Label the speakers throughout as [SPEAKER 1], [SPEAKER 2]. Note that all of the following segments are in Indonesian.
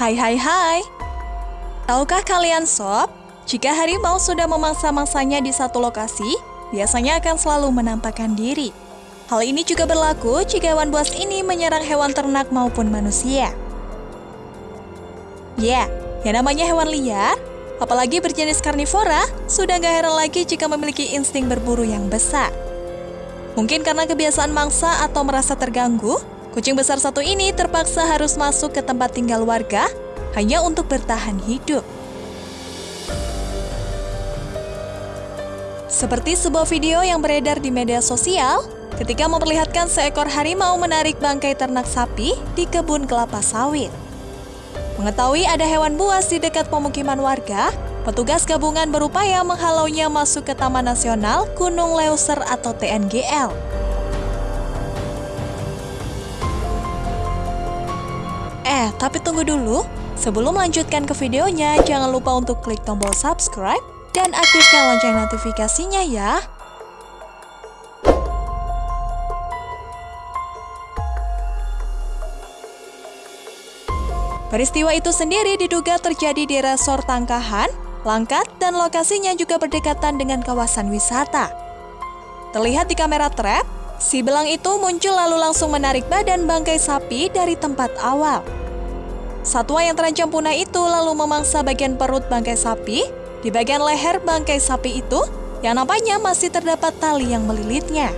[SPEAKER 1] Hai hai hai. Tahukah kalian sob, jika harimau sudah memangsa-mangsanya di satu lokasi, biasanya akan selalu menampakkan diri. Hal ini juga berlaku jika hewan buas ini menyerang hewan ternak maupun manusia. Ya, yang namanya hewan liar, apalagi berjenis karnivora, sudah gak heran lagi jika memiliki insting berburu yang besar. Mungkin karena kebiasaan mangsa atau merasa terganggu, kucing besar satu ini terpaksa harus masuk ke tempat tinggal warga hanya untuk bertahan hidup. Seperti sebuah video yang beredar di media sosial, ketika memperlihatkan seekor harimau menarik bangkai ternak sapi di kebun kelapa sawit. Mengetahui ada hewan buas di dekat pemukiman warga, petugas gabungan berupaya menghalaunya masuk ke Taman Nasional Gunung Leuser atau TNGL. Eh, tapi tunggu dulu. Sebelum melanjutkan ke videonya, jangan lupa untuk klik tombol subscribe dan aktifkan lonceng notifikasinya ya. Peristiwa itu sendiri diduga terjadi di resor Tangkahan, Langkat, dan lokasinya juga berdekatan dengan kawasan wisata. Terlihat di kamera trap, si belang itu muncul lalu langsung menarik badan bangkai sapi dari tempat awal. Satwa yang terancam punah itu lalu memangsa bagian perut bangkai sapi di bagian leher bangkai sapi itu yang nampaknya masih terdapat tali yang melilitnya.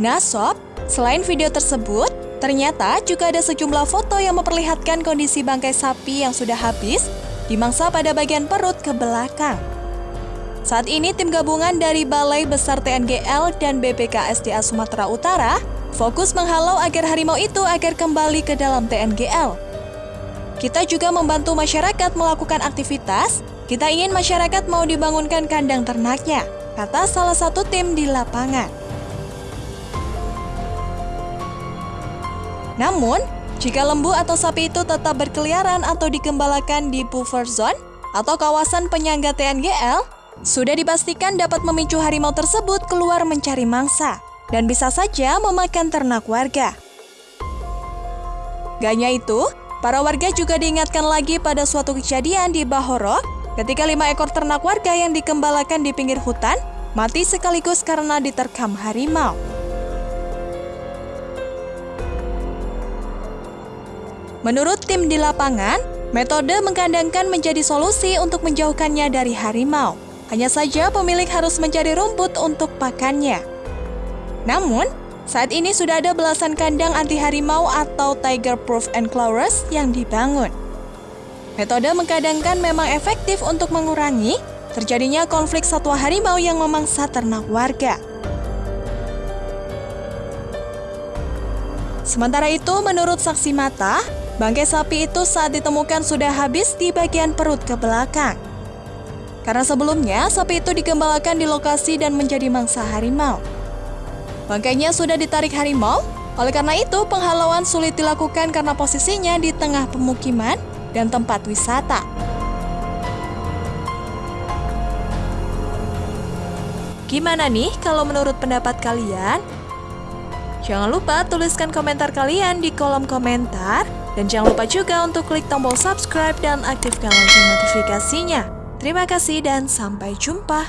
[SPEAKER 1] Nah sob, selain video tersebut, ternyata juga ada sejumlah foto yang memperlihatkan kondisi bangkai sapi yang sudah habis dimangsa pada bagian perut ke belakang. Saat ini tim gabungan dari Balai Besar TNGL dan BPKSDA Sumatera Utara fokus menghalau agar harimau itu agar kembali ke dalam TNGL. Kita juga membantu masyarakat melakukan aktivitas, kita ingin masyarakat mau dibangunkan kandang ternaknya, kata salah satu tim di lapangan. Namun, jika lembu atau sapi itu tetap berkeliaran atau digembalakan di buffer zone atau kawasan penyangga TNGL, sudah dipastikan dapat memicu harimau tersebut keluar mencari mangsa dan bisa saja memakan ternak warga. Ganya itu, para warga juga diingatkan lagi pada suatu kejadian di Bahoro ketika lima ekor ternak warga yang dikembalakan di pinggir hutan mati sekaligus karena diterkam harimau. Menurut tim di lapangan, metode mengkandangkan menjadi solusi untuk menjauhkannya dari harimau. Hanya saja pemilik harus mencari rumput untuk pakannya. Namun, saat ini sudah ada belasan kandang anti harimau atau tiger proof enclosures yang dibangun. Metode mengkandangkan memang efektif untuk mengurangi terjadinya konflik satwa harimau yang memangsa ternak warga. Sementara itu, menurut saksi mata, Bangkai sapi itu saat ditemukan sudah habis di bagian perut ke belakang. Karena sebelumnya, sapi itu digembalakan di lokasi dan menjadi mangsa harimau. Bangkainya sudah ditarik harimau, oleh karena itu penghalauan sulit dilakukan karena posisinya di tengah pemukiman dan tempat wisata. Gimana nih kalau menurut pendapat kalian? Jangan lupa tuliskan komentar kalian di kolom komentar dan jangan lupa juga untuk klik tombol subscribe dan aktifkan lonceng notifikasinya. Terima kasih dan sampai jumpa.